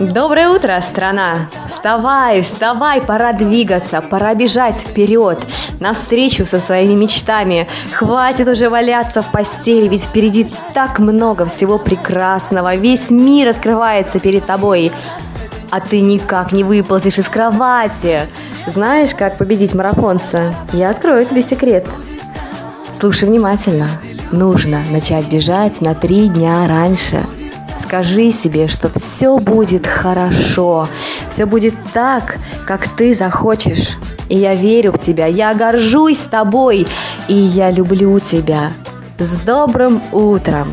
Доброе утро, страна! Вставай, вставай, пора двигаться, пора бежать вперед, навстречу со своими мечтами. Хватит уже валяться в постели, ведь впереди так много всего прекрасного. Весь мир открывается перед тобой, а ты никак не выползешь из кровати. Знаешь, как победить марафонца? Я открою тебе секрет. Слушай внимательно. Нужно начать бежать на три дня раньше – Скажи себе, что все будет хорошо, все будет так, как ты захочешь. И я верю в тебя, я горжусь тобой, и я люблю тебя. С добрым утром!